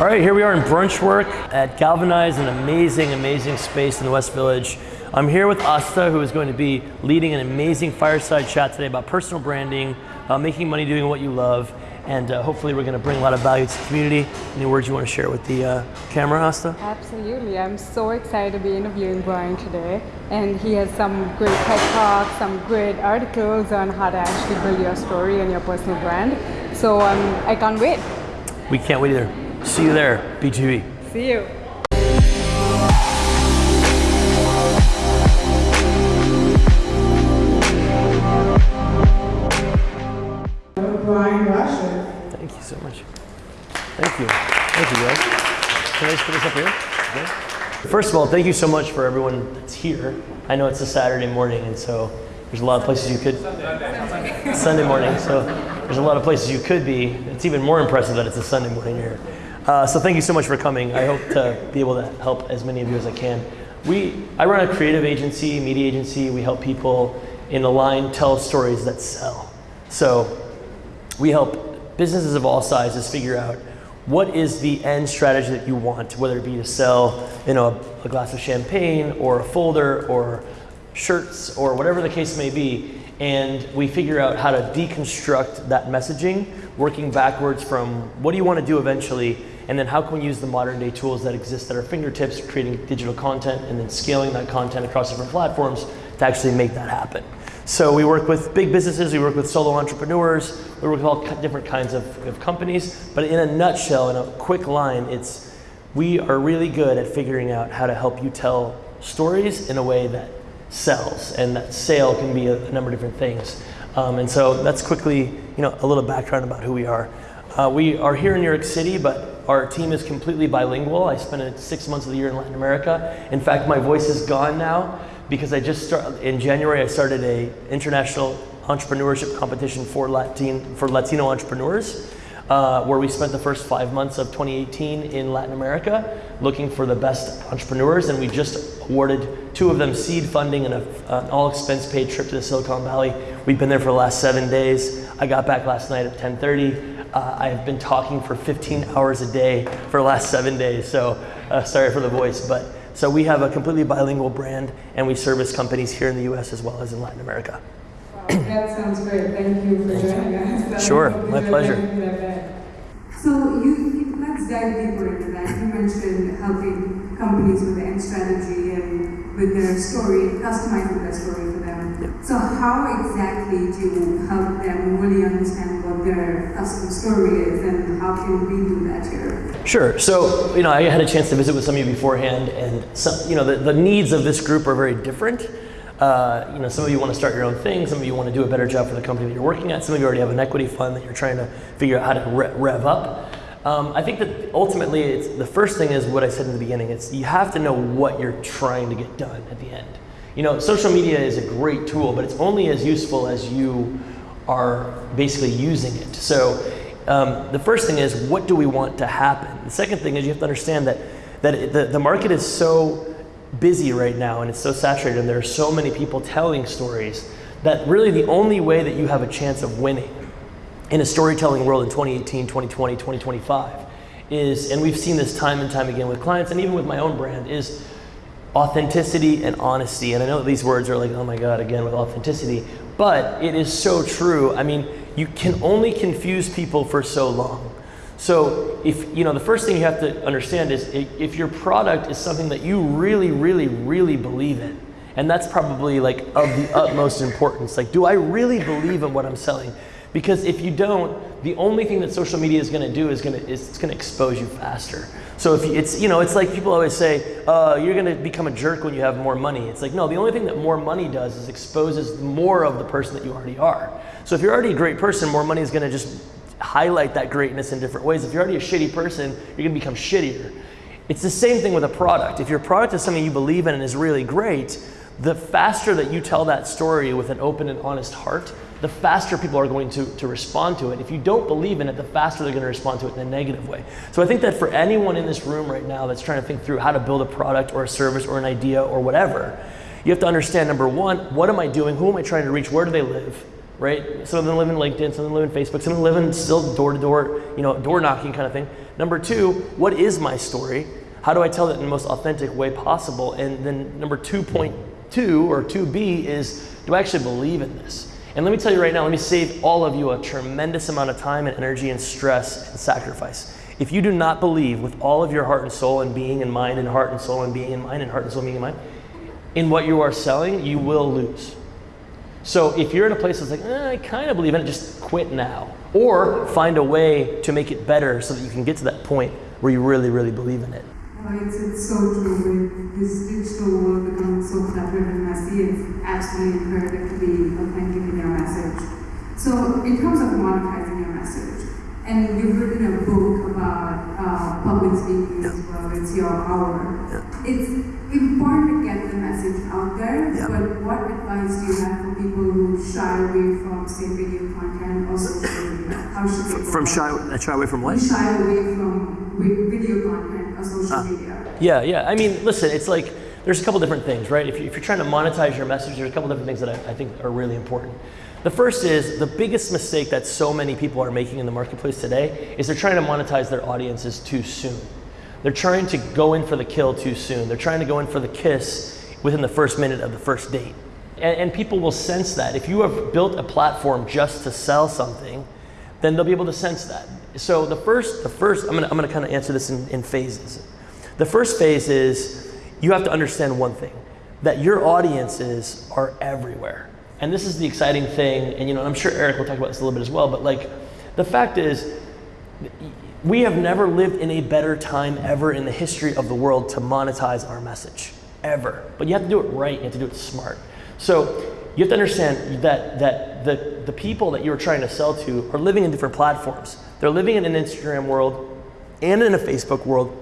All right, here we are in Brunchwork at Galvanize, an amazing, amazing space in the West Village. I'm here with Asta, who is going to be leading an amazing fireside chat today about personal branding, uh, making money doing what you love, and uh, hopefully we're going to bring a lot of value to the community. Any words you want to share with the uh, camera, Asta? Absolutely. I'm so excited to be interviewing Brian today. And he has some great TED Talks, some great articles on how to actually build your story and your personal brand. So um, I can't wait. We can't wait either. See you there, BGV. See you. Brian Rashid. Thank you so much. Thank you. Thank you, guys. Can I just put this up here? Okay. First of all, thank you so much for everyone that's here. I know it's a Saturday morning, and so there's a lot of places you could. Sunday morning. So there's a lot of places you could be. It's even more impressive that it's a Sunday morning here. Uh, so thank you so much for coming. I hope to be able to help as many of you as I can. We, I run a creative agency, media agency. We help people in the line tell stories that sell. So we help businesses of all sizes figure out what is the end strategy that you want, whether it be to sell you know, a, a glass of champagne or a folder or shirts or whatever the case may be. And we figure out how to deconstruct that messaging, working backwards from what do you want to do eventually, and then how can we use the modern day tools that exist at our fingertips, creating digital content and then scaling that content across different platforms to actually make that happen. So we work with big businesses, we work with solo entrepreneurs, we work with all different kinds of, of companies, but in a nutshell, in a quick line, it's we are really good at figuring out how to help you tell stories in a way that sells, and that sale can be a, a number of different things. Um, and so that's quickly, you know, a little background about who we are. Uh, we are here in New York City, but our team is completely bilingual. I spent six months of the year in Latin America. In fact, my voice is gone now because I just started, in January, I started a international entrepreneurship competition for Latin, for Latino entrepreneurs. Uh, where we spent the first five months of 2018 in Latin America looking for the best entrepreneurs, and we just awarded two of them seed funding and a, an all expense paid trip to the Silicon Valley. We've been there for the last seven days. I got back last night at 10:30. Uh, I have been talking for 15 hours a day for the last seven days, so uh, sorry for the voice, but. So we have a completely bilingual brand, and we service companies here in the U.S. as well as in Latin America. Wow, that sounds great. Thank you for joining us. Sure, my pleasure. So you, you, let's dive deeper into that. You mentioned helping companies with the end strategy and with their story, customizing their story for them. Yep. So how exactly do you help them really understand what their custom story is and how can we do that here? Sure. So, you know, I had a chance to visit with some of you beforehand, and some, you know, the, the needs of this group are very different. Uh, you know, some of you want to start your own thing. Some of you want to do a better job for the company that you're working at. Some of you already have an equity fund that you're trying to figure out how to re- rev up. Um, I think that ultimately, it's, the first thing is what I said in the beginning. It's you have to know what you're trying to get done at the end. You know, social media is a great tool, but it's only as useful as you are basically using it. So, um, the first thing is what do we want to happen? The second thing is you have to understand that that the, the market is so busy right now and it's so saturated and there are so many people telling stories that really the only way that you have a chance of winning in a storytelling world in 2018, 2020, 2025 is, and we've seen this time and time again with clients and even with my own brand, is authenticity and honesty. And I know these words are like, oh my God, again with authenticity, but it is so true. I mean, you can only confuse people for so long. So if you know the first thing you have to understand is if your product is something that you really, really, really believe in, and that's probably like of the utmost importance. Like, do I really believe in what I'm selling? Because if you don't, the only thing that social media is going to do is going to it's going to expose you faster. So if you, it's you know it's like people always say uh, you're going to become a jerk when you have more money. It's like no, the only thing that more money does is exposes more of the person that you already are. So if you're already a great person, more money is going to just highlight that greatness in different ways. If you're already a shitty person, you're going to become shittier. It's the same thing with a product. If your product is something you believe in and is really great, the faster that you tell that story with an open and honest heart, the faster people are going to, to respond to it. If you don't believe in it, the faster they're going to respond to it in a negative way. So I think that for anyone in this room right now that's trying to think through how to build a product or a service or an idea or whatever, you have to understand number one, what am I doing? Who am I trying to reach? Where do they live? right? Some of them live in LinkedIn, some of them live in Facebook, some of them live in still door to door, you know, door knocking kind of thing. Number two, what is my story? How do I tell it in the most authentic way possible? And then number 2.2 or 2B is, do I actually believe in this? And let me tell you right now, let me save all of you a tremendous amount of time and energy and stress and sacrifice. If you do not believe with all of your heart and soul and being and mind and heart and soul and being and mind and heart and soul and being and mind in what you are selling, you will lose. So if you're in a place that's like, eh, I kind of believe in it, just quit now. Or find a way to make it better so that you can get to that point where you really, really believe in it. It's, it's so true with this digital world becoming so cluttered and messy, it's absolutely imperative to be authentic in. So, in terms of monetizing your message, and you've written a book about uh, public speaking as well, it's your hour. It's important to get the message out there, Yeah. but what advice do you have for people who shy away from, say, video content or social media? How should they go From shy, shy away from what? Shy away from video content or social Ah. media. Yeah, yeah. I mean, listen, it's like there's a couple different things, right? If, you, if you're trying to monetize your message, there's a couple different things that I, I think are really important. The first is the biggest mistake that so many people are making in the marketplace today is they're trying to monetize their audiences too soon. They're trying to go in for the kill too soon. They're trying to go in for the kiss within the first minute of the first date. And, and people will sense that. If you have built a platform just to sell something, then they'll be able to sense that. So the first, the first, I'm gonna, I'm gonna kind of answer this in, in phases. The first phase is you have to understand one thing, that your audiences are everywhere. And this is the exciting thing, and you know, I'm sure Eric will talk about this a little bit as well, but like, the fact is, we have never lived in a better time ever in the history of the world to monetize our message. Ever. But you have to do it right, you have to do it smart. So you have to understand that, that the, the people that you're trying to sell to are living in different platforms. They're living in an Instagram world and in a Facebook world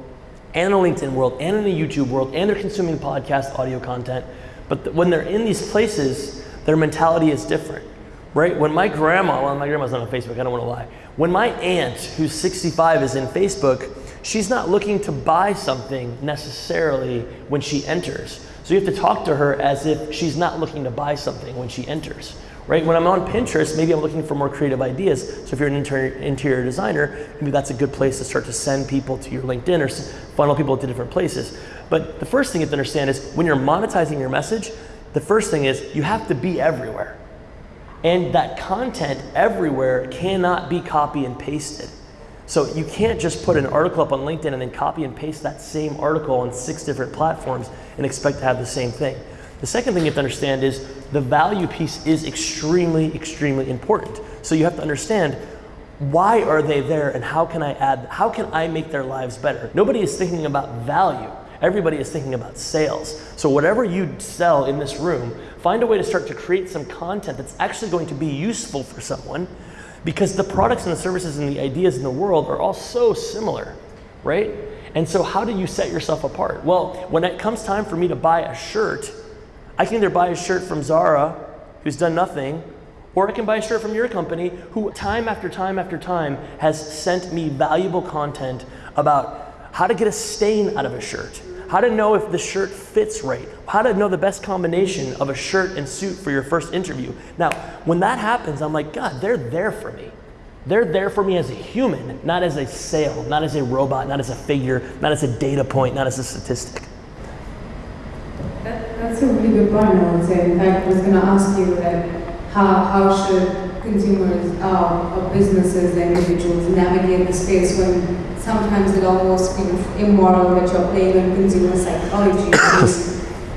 and a LinkedIn world and in a YouTube world and they're consuming podcast audio content. But when they're in these places, their mentality is different right? When my grandma, well, my grandma's not on Facebook, I don't want to lie. When my aunt, who's 65, is in Facebook, she's not looking to buy something necessarily when she enters. So you have to talk to her as if she's not looking to buy something when she enters, right? When I'm on Pinterest, maybe I'm looking for more creative ideas. So if you're an interior, interior designer, maybe that's a good place to start to send people to your LinkedIn or funnel people to different places. But the first thing you have to understand is when you're monetizing your message, the first thing is you have to be everywhere. And that content everywhere cannot be copy and pasted. So you can't just put an article up on LinkedIn and then copy and paste that same article on six different platforms and expect to have the same thing. The second thing you have to understand is the value piece is extremely, extremely important. So you have to understand why are they there and how can I add, how can I make their lives better? Nobody is thinking about value. Everybody is thinking about sales. So whatever you sell in this room, find a way to start to create some content that's actually going to be useful for someone because the products and the services and the ideas in the world are all so similar, right? And so how do you set yourself apart? Well, when it comes time for me to buy a shirt, I can either buy a shirt from Zara, who's done nothing, or I can buy a shirt from your company who time after time after time has sent me valuable content about how to get a stain out of a shirt, how to know if the shirt fits right, how to know the best combination of a shirt and suit for your first interview. Now, when that happens, I'm like, God, they're there for me. They're there for me as a human, not as a sale, not as a robot, not as a figure, not as a data point, not as a statistic. That, that's a really good point, I would say. In fact, I was going to ask you that how, how should consumers uh, or businesses and individuals navigate the space when sometimes it almost feels immoral that you're playing on consumer psychology and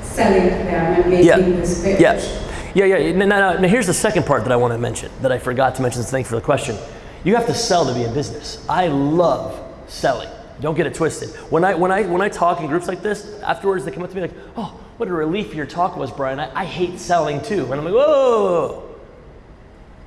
selling to them and making Yeah. this pitch. Yeah. Yeah, yeah. Now, now, now, here's the second part that I want to mention that I forgot to mention. So thanks for the question. You have to sell to be in business. I love selling. Don't get it twisted. When I when I when I talk in groups like this, afterwards they come up to me like, "Oh, what a relief your talk was, Brian. I, I hate selling too." And I'm like, "Whoa!"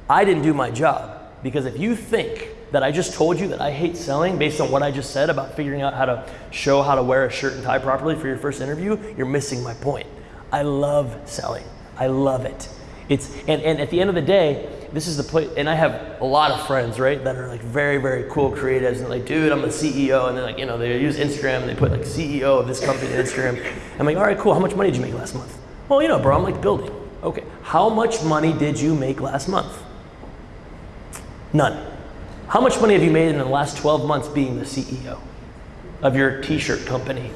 I didn't do my job because if you think that I just told you that I hate selling based on what I just said about figuring out how to show how to wear a shirt and tie properly for your first interview, you're missing my point. I love selling. I love it. It's and, and at the end of the day, this is the place and I have a lot of friends, right, that are like very, very cool creatives and like, dude, I'm the CEO, and they're like, you know, they use Instagram and they put like CEO of this company on Instagram. I'm like, all right, cool, how much money did you make last month? Well, you know, bro, I'm like building. Okay. How much money did you make last month? None. How much money have you made in the last 12 months being the CEO of your t shirt company?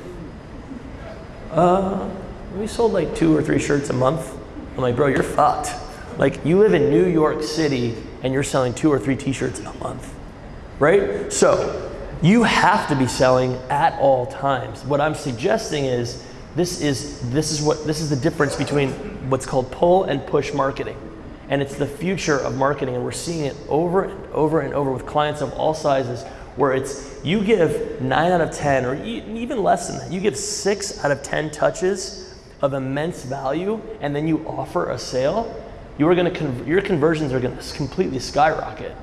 Uh, we sold like two or three shirts a month. I'm like, bro, you're fucked. Like, you live in New York City and you're selling two or three t shirts a month, right? So, you have to be selling at all times. What I'm suggesting is this is this is what this is the difference between what's called pull and push marketing. And it's the future of marketing and we're seeing it over and over and over with clients of all sizes where it's you give 9 out of 10 or even less than that. You give 6 out of 10 touches of immense value and then you offer a sale, you are to con- your conversions are going to completely skyrocket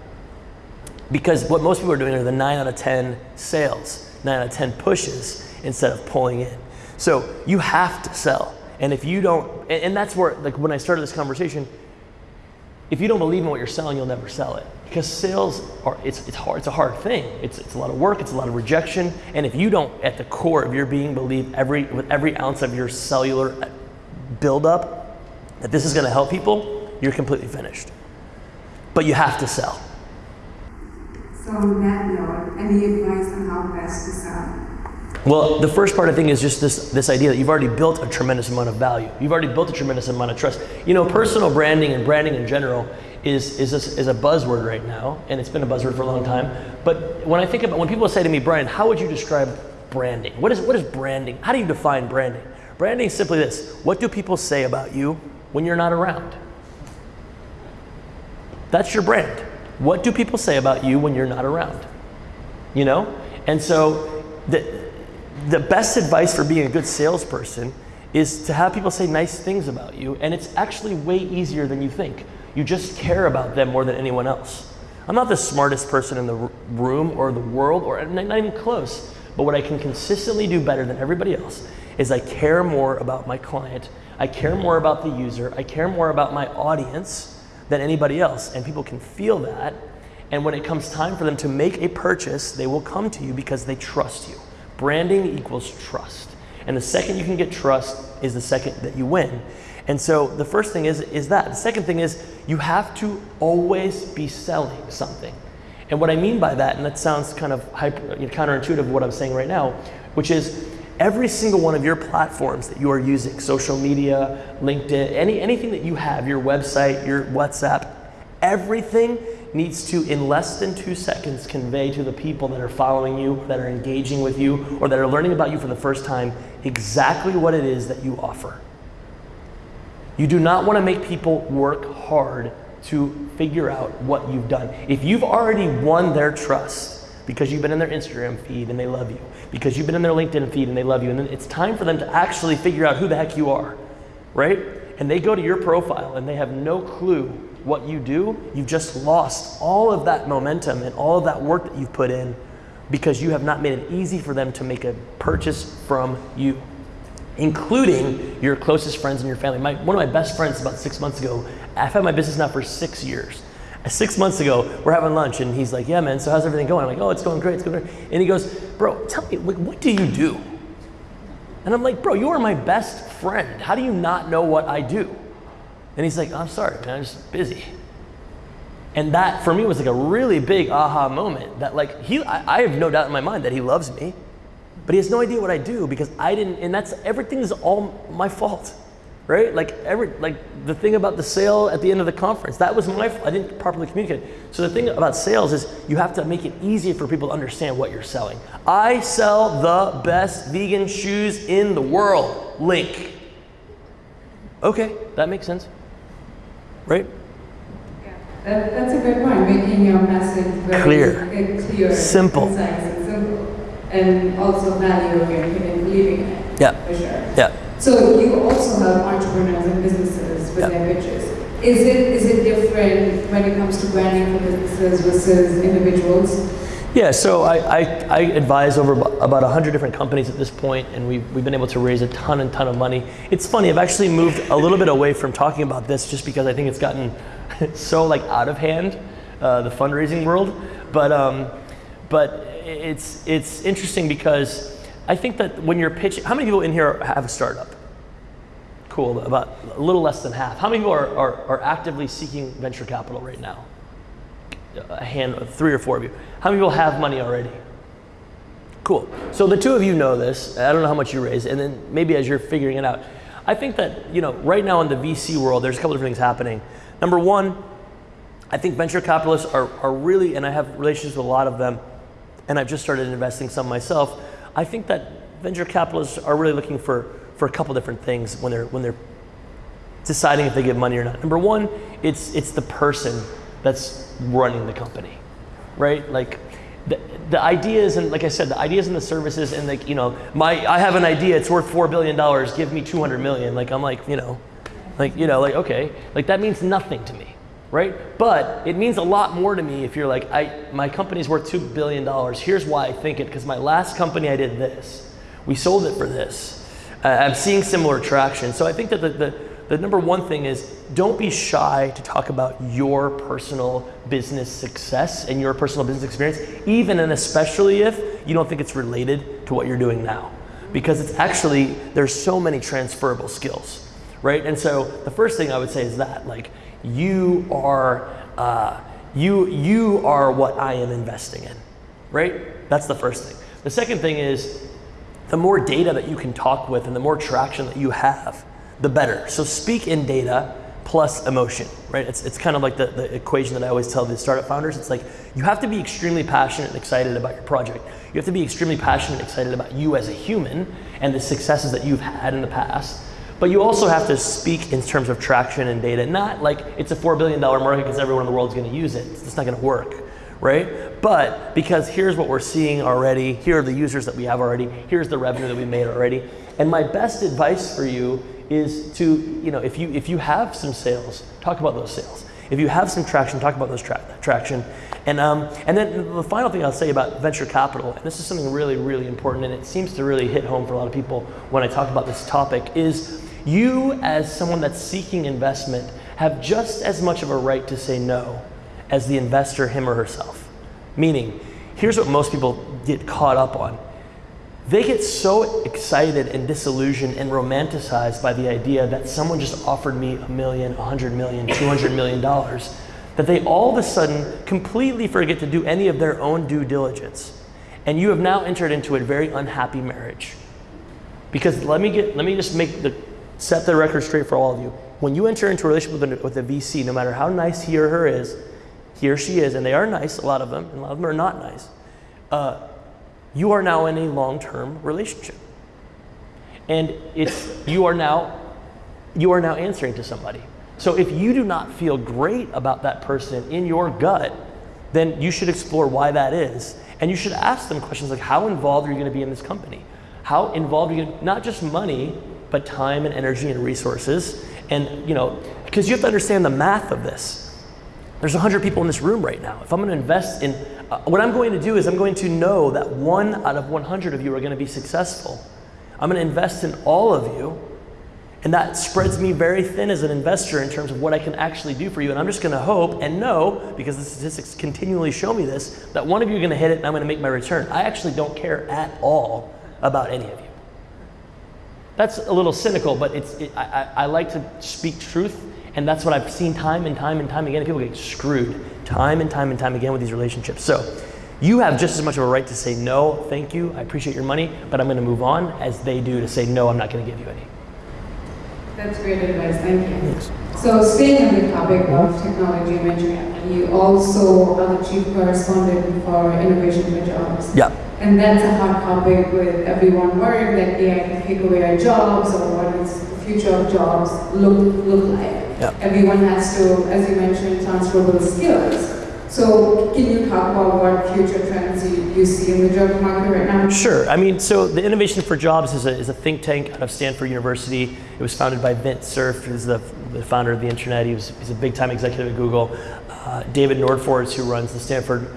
because what most people are doing are the 9 out of 10 sales, 9 out of 10 pushes instead of pulling in. So you have to sell. And if you don't, and, and that's where, like when I started this conversation, if you don't believe in what you're selling, you'll never sell it. Because sales are, it's, it's hard, it's a hard thing. It's, it's a lot of work, it's a lot of rejection. And if you don't, at the core of your being, believe every, with every ounce of your cellular buildup that this is gonna help people, you're completely finished. But you have to sell. So on that note, any advice on how best to sell? Well, the first part I think is just this this idea that you've already built a tremendous amount of value. You've already built a tremendous amount of trust. You know, personal branding and branding in general is is a, is a buzzword right now, and it's been a buzzword for a long time. But when I think about when people say to me, Brian, how would you describe branding? What is what is branding? How do you define branding? Branding is simply this: What do people say about you when you're not around? That's your brand. What do people say about you when you're not around? You know? And so the, the best advice for being a good salesperson is to have people say nice things about you, and it's actually way easier than you think. You just care about them more than anyone else. I'm not the smartest person in the room or the world, or not even close, but what I can consistently do better than everybody else is I care more about my client, I care more about the user, I care more about my audience than anybody else, and people can feel that. And when it comes time for them to make a purchase, they will come to you because they trust you. Branding equals trust. And the second you can get trust is the second that you win. And so the first thing is is that. The second thing is you have to always be selling something. And what I mean by that, and that sounds kind of hyper, counterintuitive what I'm saying right now, which is every single one of your platforms that you are using, social media, LinkedIn, any, anything that you have, your website, your WhatsApp, everything needs to, in less than two seconds, convey to the people that are following you, that are engaging with you, or that are learning about you for the first time exactly what it is that you offer. You do not want to make people work hard to figure out what you've done. If you've already won their trust because you've been in their Instagram feed and they love you, because you've been in their LinkedIn feed and they love you, and then it's time for them to actually figure out who the heck you are, right? And they go to your profile and they have no clue what you do, you've just lost all of that momentum and all of that work that you've put in because you have not made it easy for them to make a purchase from you including your closest friends and your family. My, one of my best friends about six months ago, I've had my business now for six years. Six months ago, we're having lunch and he's like, yeah, man, so how's everything going? I'm like, oh, it's going great, it's going great. And he goes, bro, tell me, what, what do you do? And I'm like, bro, you are my best friend. How do you not know what I do? And he's like, I'm sorry, man, I'm just busy. And that for me was like a really big aha moment that like he I, I have no doubt in my mind that he loves me, but he has no idea what I do because I didn't and that's everything is all my fault. Right? Like every like the thing about the sale at the end of the conference, that was my fault. I didn't properly communicate. So the thing about sales is you have to make it easy for people to understand what you're selling. I sell the best vegan shoes in the world. Link. Okay, that makes sense. Right? That, that's a good point, making your message very Clear. uh, clear, Simple. concise, and simple, and also value oriented and believing in it. Yeah. For sure. Yeah. So you also have entrepreneurs and businesses with Yeah. their pitches. Is it is it different when it comes to branding for businesses versus individuals? Yeah, so I, I, I advise over abo- about 100 different companies at this point, and we've, we've been able to raise a ton and ton of money. It's funny, I've actually moved a little bit away from talking about this just because I think it's gotten so like out of hand, uh, the fundraising world. But, um, but it's, it's interesting because I think that when you're pitching, how many people in here have a startup? Cool, about a little less than half. How many people are, are, are actively seeking venture capital right now? A hand, three or four of you. How many people have money already? Cool. So the two of you know this. I don't know how much you raise, and then maybe as you're figuring it out, I think that you know right now in the VC world, there's a couple different things happening. Number one, I think venture capitalists are, are really, and I have relationships with a lot of them, and I've just started investing some myself. I think that venture capitalists are really looking for for a couple different things when they're when they're deciding if they give money or not. Number one, it's it's the person that's running the company, right? Like the, the ideas and like I said, the ideas and the services and like you know, my I have an idea, it's worth four billion dollars. Give me two hundred million. Like I'm like you know, like you know, like okay, like that means nothing to me, right? But it means a lot more to me if you're like I my company's worth two billion dollars. Here's why I think it because my last company I did this, we sold it for this. Uh, I'm seeing similar traction. So I think that the, the the number one thing is don't be shy to talk about your personal business success and your personal business experience, even and especially if you don't think it's related to what you're doing now. Because it's actually, there's so many transferable skills, right? And so the first thing I would say is that, like, you are, uh, you, you are what I am investing in, right? That's the first thing. The second thing is the more data that you can talk with and the more traction that you have, the better. So speak in data plus emotion, right? It's, it's kind of like the, the equation that I always tell the startup founders. It's like you have to be extremely passionate and excited about your project. You have to be extremely passionate and excited about you as a human and the successes that you've had in the past. But you also have to speak in terms of traction and data, not like it's a $4 billion market because everyone in the world is going to use it. It's not going to work, right? But because here's what we're seeing already, here are the users that we have already, here's the revenue that we made already. And my best advice for you is to, you know, if you, if you have some sales, talk about those sales. If you have some traction, talk about those tra traction. And, um, and then the final thing I'll say about venture capital, and this is something really, really important, and it seems to really hit home for a lot of people when I talk about this topic, is you as someone that's seeking investment have just as much of a right to say no as the investor, him or herself. Meaning, here's what most people get caught up on they get so excited and disillusioned and romanticized by the idea that someone just offered me a million, a hundred million, two hundred million dollars that they all of a sudden completely forget to do any of their own due diligence. And you have now entered into a very unhappy marriage. Because let me get let me just make the set the record straight for all of you. When you enter into a relationship with a, with a VC, no matter how nice he or her is, he or she is, and they are nice, a lot of them, and a lot of them are not nice. Uh, you are now in a long-term relationship. And it's you are now you are now answering to somebody. So if you do not feel great about that person in your gut, then you should explore why that is. And you should ask them questions like how involved are you going to be in this company? How involved are you to, not just money, but time and energy and resources. And you know, because you have to understand the math of this. There's 100 people in this room right now. If I'm going to invest in, uh, what I'm going to do is I'm going to know that one out of 100 of you are going to be successful. I'm going to invest in all of you, and that spreads me very thin as an investor in terms of what I can actually do for you. And I'm just going to hope and know, because the statistics continually show me this, that one of you are going to hit it and I'm going to make my return. I actually don't care at all about any of you. That's a little cynical, but it's, it, I, I like to speak truth and that's what I've seen time and time and time again. People get screwed time and time and time again with these relationships. So you have just as much of a right to say no, thank you, I appreciate your money, but I'm going to move on as they do to say no, I'm not going to give you any. That's great advice, thank you. Yes. So staying on the topic of technology and venture, you also are the chief correspondent for Innovation for Jobs. Yeah. And that's a hot topic with everyone worried that AI can take away our jobs or what is the future of jobs look, look like. Everyone has to, as you mentioned, transferable skills. So can you talk about what future trends you, you see in the job market right now? Sure. I mean, so the Innovation for Jobs is a, is a think tank out of Stanford University. It was founded by Vint Cerf, who's the, the founder of the internet. He was, he's a big time executive at Google. Uh, David Nordfors, who runs the Stanford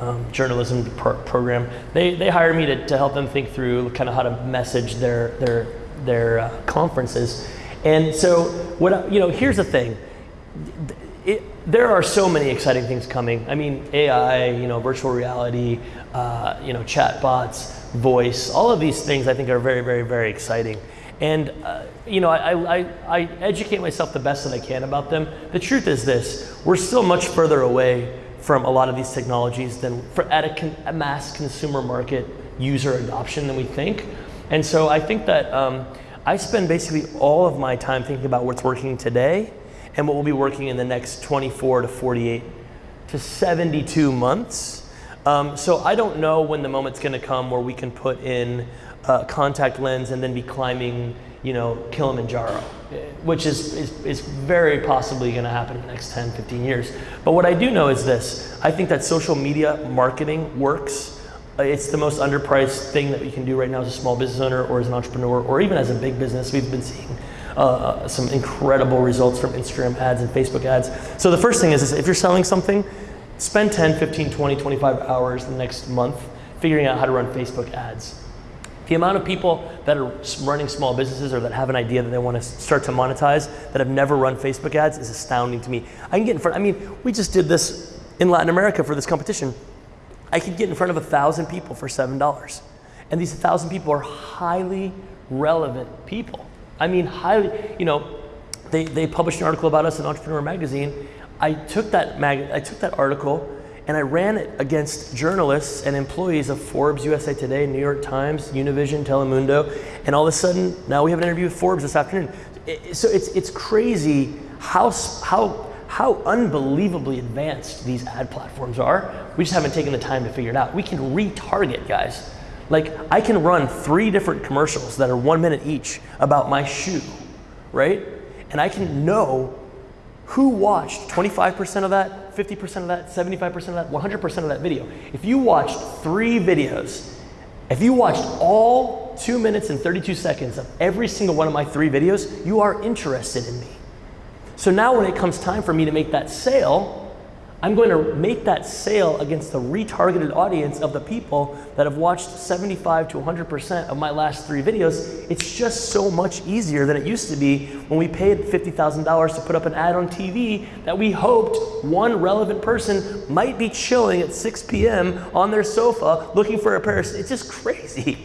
um, journalism pro program, they, they hired me to, to help them think through kind of how to message their, their, their uh, conferences. And so, what you know, here's the thing. It, there are so many exciting things coming. I mean, AI, you know, virtual reality, uh, you know, chatbots, voice, all of these things I think are very, very, very exciting. And uh, you know, I, I, I educate myself the best that I can about them. The truth is this: we're still much further away from a lot of these technologies than for at a, con, a mass consumer market user adoption than we think. And so I think that um, I spend basically all of my time thinking about what's working today and what will be working in the next 24 to 48 to 72 months. Um, so I don't know when the moment's going to come where we can put in a contact lens and then be climbing, you know, Kilimanjaro, which is, is, is very possibly going to happen in the next 10, 15 years. But what I do know is this I think that social media marketing works. Uh, It's the most underpriced thing that you can do right now as a small business owner or as an entrepreneur or even as a big business. We've been seeing uh, some incredible results from Instagram ads and Facebook ads. So the first thing is, is if you're selling something, spend 10, 15, 20, 25 hours the next month figuring out how to run Facebook ads. The amount of people that are running small businesses or that have an idea that they want to start to monetize that have never run Facebook ads is astounding to me. I can get in front, I mean, we just did this in Latin America for this competition. I could get in front of a thousand people for seven dollars. And these thousand people are highly relevant people. I mean, highly, you know, they, they published an article about us in Entrepreneur Magazine. I took that mag, I took that article and I ran it against journalists and employees of Forbes, USA Today, New York Times, Univision, Telemundo, and all of a sudden now we have an interview with Forbes this afternoon. So it's it's crazy how how how unbelievably advanced these ad platforms are. We just haven't taken the time to figure it out. We can retarget, guys. Like I can run three different commercials that are one minute each about my shoe, right? And I can know who watched 25% of that, 50% of that, 75% of that, 100% of that video. If you watched three videos, if you watched all two minutes and 32 seconds of every single one of my three videos, you are interested in me. So now when it comes time for me to make that sale, I'm going to make that sale against the retargeted audience of the people that have watched 75 to 100% of my last three videos. It's just so much easier than it used to be when we paid $50,000 to put up an ad on TV that we hoped one relevant person might be chilling at 6 p.m. on their sofa looking for a pair of, it's just crazy.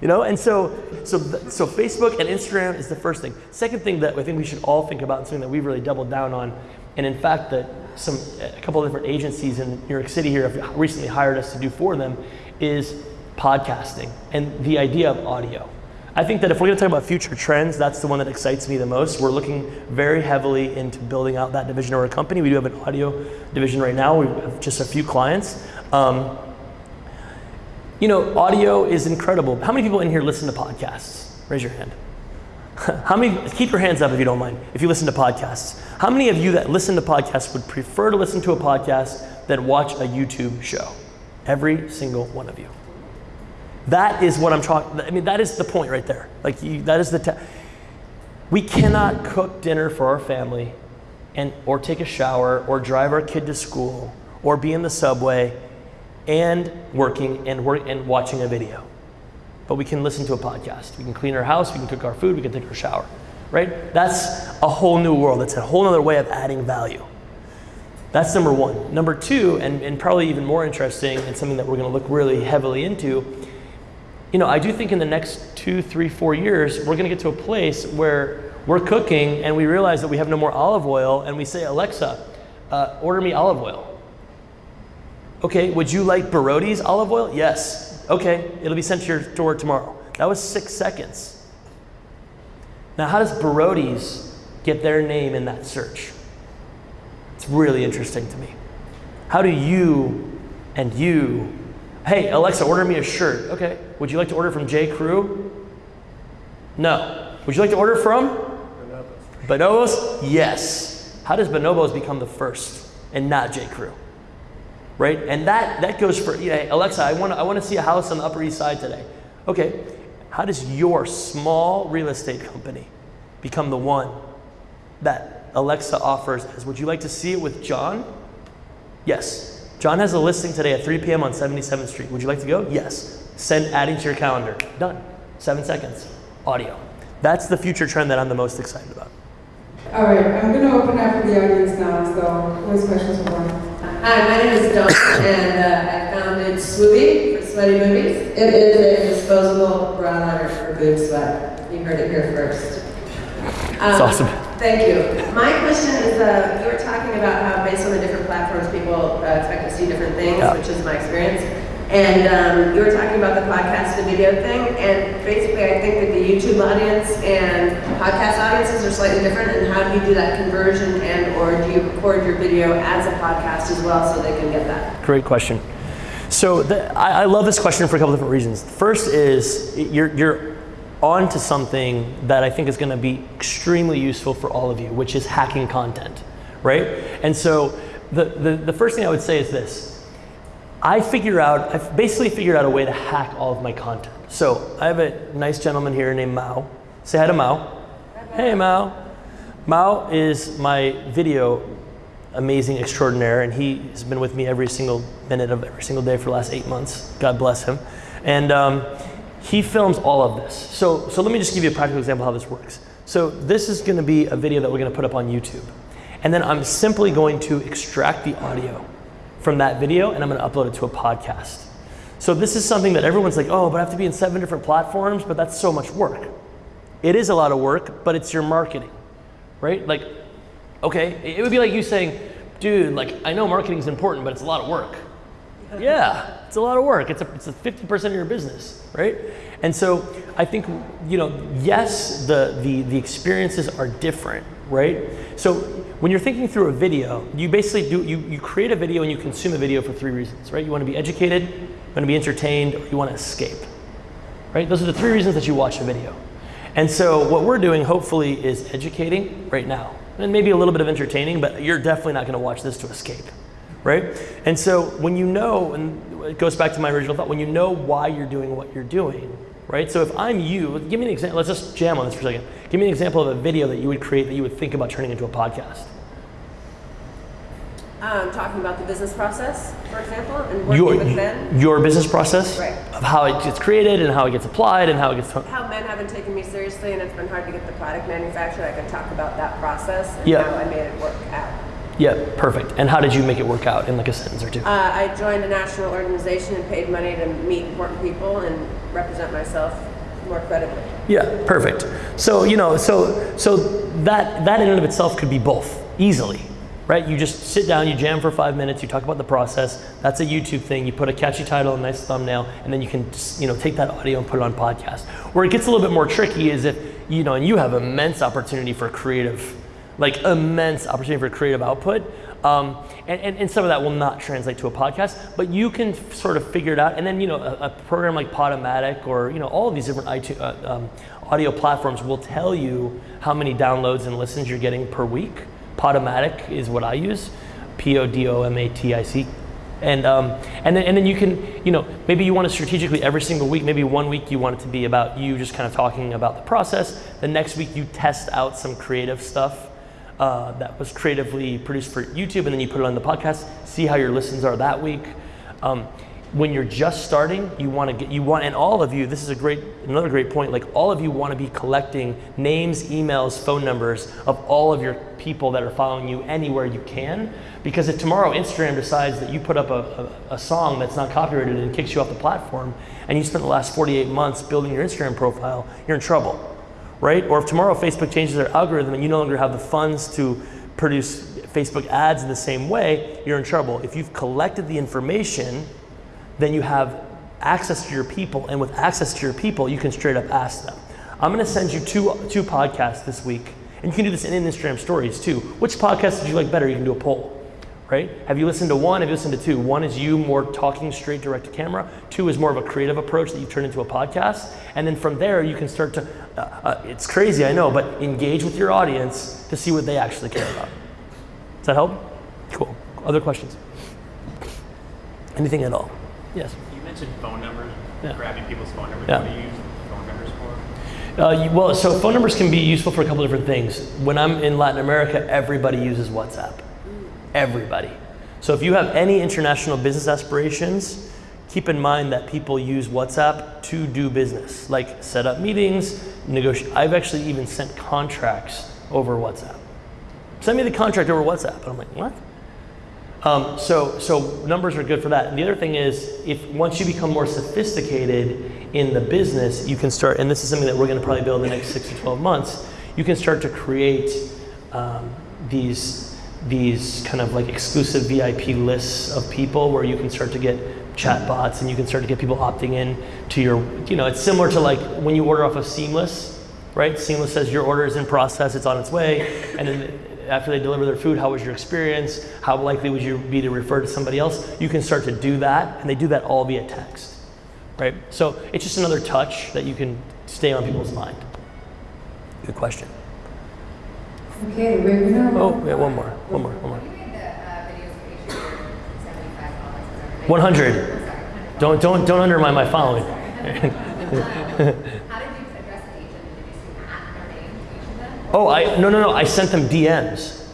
You know, and so so so Facebook and Instagram is the first thing. Second thing that I think we should all think about, and something that we've really doubled down on, and in fact that some a couple of different agencies in New York City here have recently hired us to do for them, is podcasting and the idea of audio. I think that if we're going to talk about future trends, that's the one that excites me the most. We're looking very heavily into building out that division of our company. We do have an audio division right now. We have just a few clients. Um, you know, audio is incredible. How many people in here listen to podcasts? Raise your hand. How many, keep your hands up if you don't mind, if you listen to podcasts. How many of you that listen to podcasts would prefer to listen to a podcast than watch a YouTube show? Every single one of you. That is what I'm talking, I mean, that is the point right there. Like, you, that is the, we cannot cook dinner for our family and, or take a shower or drive our kid to school or be in the subway and working and work and watching a video. But we can listen to a podcast. We can clean our house, we can cook our food, we can take our shower. Right? That's a whole new world. It's a whole other way of adding value. That's number one. Number two, and, and probably even more interesting, and something that we're going to look really heavily into, you know, I do think in the next two, three, four years, we're going to get to a place where we're cooking and we realize that we have no more olive oil, and we say, Alexa, uh, order me olive oil. Okay, would you like Barodi's olive oil? Yes. Okay, it'll be sent to your door tomorrow. That was six seconds. Now, how does Barodi's get their name in that search? It's really interesting to me. How do you and you, hey, Alexa, order me a shirt. Okay, would you like to order from J. Crew? No. Would you like to order from? Bonobos? Yes. How does Bonobos become the first and not J. Crew? Right? And that that goes for yeah, Alexa. I want to I want to see a house on the Upper East Side today. Okay, how does your small real estate company become the one that Alexa offers? As would you like to see it with John? Yes. John has a listing today at 3 p.m. on 77th Street. Would you like to go? Yes. Send adding to your calendar. Done. Seven seconds. Audio. That's the future trend that I'm the most excited about. All right, I'm going to open up for the audience now. So, who questions for? Hi, my name is Dawn, and uh, I founded Swoopy for Sweaty Movies. It is a disposable bra liner for boob sweat. You heard it here first. It's Um, awesome. Thank you. My question is, uh, you were talking about how based on the different platforms, people uh, expect to see different things, Yeah. which is my experience. And um, you were talking about the podcast to video thing, and basically I think that the YouTube audience and podcast audiences are slightly different, and how do you do that conversion and or do you record your video as a podcast as well so they can get that? Great question. So the, I, I love this question for a couple different reasons. First is you're, you're on to something that I think is going to be extremely useful for all of you, which is hacking content, right? And so the, the, the first thing I would say is this. I figure out, I've basically figured out a way to hack all of my content. So I have a nice gentleman here named Mao. Say hi to Mao. Hey Mao. Mao is my video amazing extraordinaire, and he has been with me every single minute of every single day for the last eight months. God bless him. And um, he films all of this. So, so let me just give you a practical example of how this works. So this is going to be a video that we're going to put up on YouTube, and then I'm simply going to extract the audio from that video, and I'm going to upload it to a podcast. So this is something that everyone's like, oh, but I have to be in seven different platforms, but that's so much work. It is a lot of work, but it's your marketing, right? Like, okay, it would be like you saying, dude, like I know marketing is important, but it's a lot of work. Yeah, it's a lot of work. It's a, it's a 50% of your business, right? And so I think, you know, yes, the, the, the experiences are different, right? So when you're thinking through a video, you basically do, you, you create a video and you consume a video for three reasons, right? You want to be educated, you want to be entertained, or you want to escape, right? Those are the three reasons that you watch a video. And so what we're doing hopefully is educating right now and maybe a little bit of entertaining, but you're definitely not going to watch this to escape, right? And so when you know, and it goes back to my original thought, when you know why you're doing what you're doing, right? So if I'm you, give me an example. Let's just jam on this for a second. Give me an example of a video that you would create that you would think about turning into a podcast. Um, talking about the business process, for example, and working Your, with men. your business process Right. of how it gets created and how it gets applied and how it gets. How men haven't taken me seriously and it's been hard to get the product manufactured. I could talk about that process and Yeah. how I made it work out. Yeah, perfect. And how did you make it work out in like a sentence or two? Uh, I joined a national organization and paid money to meet important people and represent myself more credibly. Yeah, perfect. So you know, so so that that in and of itself could be both easily, right? You just sit down, you jam for five minutes, you talk about the process. That's a YouTube thing. You put a catchy title, a nice thumbnail, and then you can just, you know take that audio and put it on podcast. Where it gets a little bit more tricky is if you know, and you have immense opportunity for creative, like immense opportunity for creative output. Um, and, and, and some of that will not translate to a podcast, but you can sort of figure it out. And then, you know, a, a program like Podomatic or, you know, all of these different iTunes, uh, um, audio platforms will tell you how many downloads and listens you're getting per week. Podomatic is what I use, P O D O M A T I C. And, um, and, then, and then you can, you know, maybe you want to strategically every single week, maybe one week you want it to be about you just kind of talking about the process. The next week you test out some creative stuff uh, that was creatively produced for YouTube, and then you put it on the podcast. See how your listens are that week. Um, when you're just starting, you want to get you want, and all of you. This is a great another great point. Like all of you want to be collecting names, emails, phone numbers of all of your people that are following you anywhere you can. Because if tomorrow Instagram decides that you put up a, a, a song that's not copyrighted and kicks you off the platform, and you spent the last 48 months building your Instagram profile, you're in trouble right? Or if tomorrow Facebook changes their algorithm and you no longer have the funds to produce Facebook ads in the same way, you're in trouble. If you've collected the information, then you have access to your people, and with access to your people, you can straight up ask them. I'm gonna send you two, two podcasts this week, and you can do this in Instagram stories too. Which podcast did you like better? You can do a poll right? Have you listened to one? Have you listened to two? One is you more talking straight direct to camera. Two is more of a creative approach that you turn into a podcast. And then from there, you can start to, uh, uh, it's crazy, I know, but engage with your audience to see what they actually care about. Does that help? Cool. Other questions? Anything at all? Yes. You mentioned phone numbers, Yeah. grabbing people's phone numbers. Yeah. What do you use phone numbers for? Uh, you- well, so phone numbers can be useful for a couple different things. When I'm in Latin America, everybody uses WhatsApp. Everybody. So if you have any international business aspirations, keep in mind that people use WhatsApp to do business, like set up meetings, negotiate. I've actually even sent contracts over WhatsApp. Send me the contract over WhatsApp. And I'm like, what? Um, so, so numbers are good for that. And the other thing is, if once you become more sophisticated in the business, you can start, and this is something that we're going to probably build in the next six to 12 months, you can start to create um, these these kind of like exclusive VIP lists of people where you can start to get chat bots and you can start to get people opting in to your you know it's similar to like when you order off of Seamless, right? Seamless says your order is in process, it's on its way, and then after they deliver their food, how was your experience? How likely would you be to refer to somebody else? You can start to do that, and they do that all via text, right? So it's just another touch that you can stay on people's mind. Good question. Okay, we're gonna. Oh, yeah, one more, one more, one more. You made the uh, videos for each of your seventy-five followers, whatever. 100. Don't don't don't undermine my following. How did you address the agent? Did you see at their name to each of them? Oh, I no no no. I sent them DMs.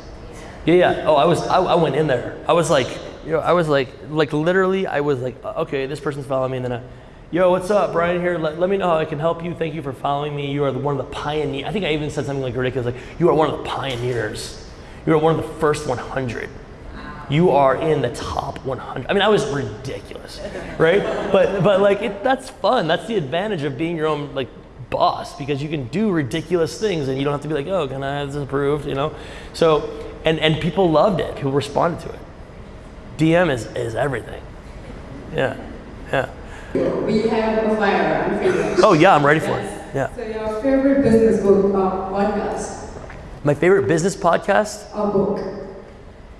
Yeah yeah. Oh, I was I, I went in there. I was like, you know, I was like like literally. I was like, uh, okay, this person's following me, and then I, yo, what's up, Brian here. Let, let me know how I can help you. Thank you for following me. You are the, one of the pioneers. I think I even said something like ridiculous, like you are one of the pioneers. You are one of the first 100. You are in the top 100. I mean, I was ridiculous, right? But but like it, that's fun. That's the advantage of being your own like boss because you can do ridiculous things and you don't have to be like, oh, can I have this approved? You know. So and and people loved it. People responded to it. DM is is everything. Yeah, yeah. We have a fire on Facebook. Oh yeah, I'm ready for it. Yeah. So your favorite business book or podcast My favorite business podcast. or book?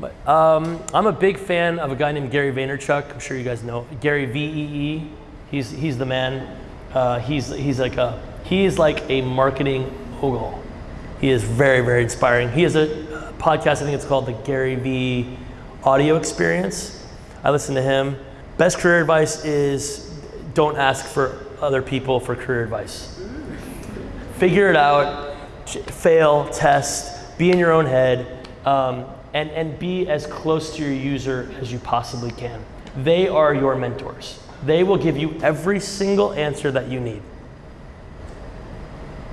But, um, I'm a big fan of a guy named Gary Vaynerchuk. I'm sure you guys know Gary V E E. He's he's the man. Uh, he's he's like a he's like a marketing mogul. He is very very inspiring. He has a uh, podcast. I think it's called the Gary V Audio Experience. I listen to him. Best career advice is don't ask for other people for career advice. Figure it out. Fail. Test. Be in your own head. Um, and, and be as close to your user as you possibly can. They are your mentors. They will give you every single answer that you need.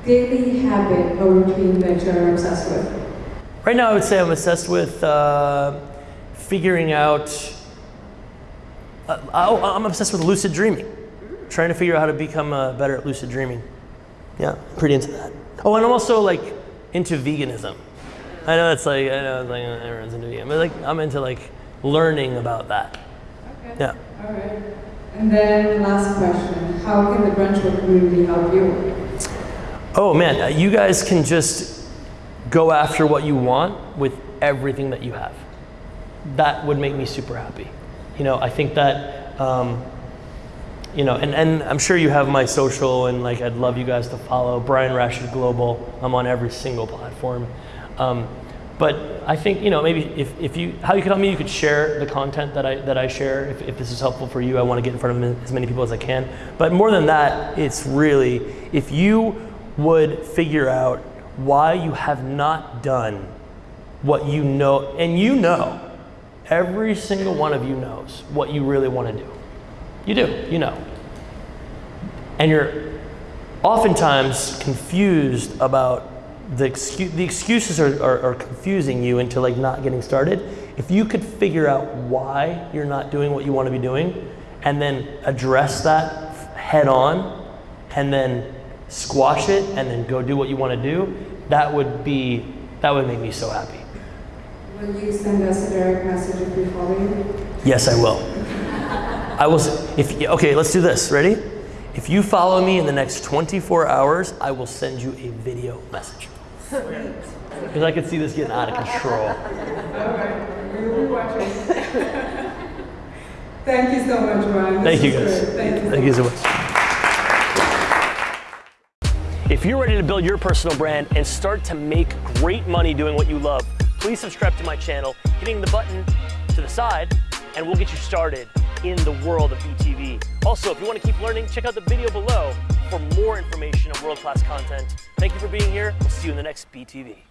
Daily habit or routine that you're obsessed with? Right now, I would say I'm obsessed with uh, figuring out. Uh, I- I'm obsessed with lucid dreaming, trying to figure out how to become uh, better at lucid dreaming. Yeah, pretty into that. Oh, and I'm also like into veganism. I know it's like I know it's like everyone's into vegan, but like I'm into like learning about that. Okay. Yeah. All right. And then last question: How can the Brunchwork community help you? Oh man, uh, you guys can just go after what you want with everything that you have. That would make me super happy. You know, I think that, um, you know, and, and I'm sure you have my social and like I'd love you guys to follow Brian Rashid Global. I'm on every single platform. Um, but I think, you know, maybe if, if you, how you could help me, you could share the content that I, that I share. If, if this is helpful for you, I want to get in front of as many people as I can. But more than that, it's really, if you would figure out why you have not done what you know, and you know, every single one of you knows what you really want to do. You do, you know. And you're oftentimes confused about the, excu- the excuses are, are, are confusing you into like not getting started. If you could figure out why you're not doing what you want to be doing and then address that head on and then squash it and then go do what you want to do, that would be, that would make me so happy. Will you send us a direct message if we follow you? Yes, I will. I will. If okay, let's do this. Ready? If you follow me in the next 24 hours, I will send you a video message. Because I could see this getting out of control. We will watch it. Thank you so much, Ryan. Thank you guys. Thank you. Thank you so much. If you're ready to build your personal brand and start to make great money doing what you love, please subscribe to my channel, hitting the button to the side, and we'll get you started in the world of BTV. Also, if you want to keep learning, check out the video below for more information on world-class content. Thank you for being here. We'll see you in the next BTV.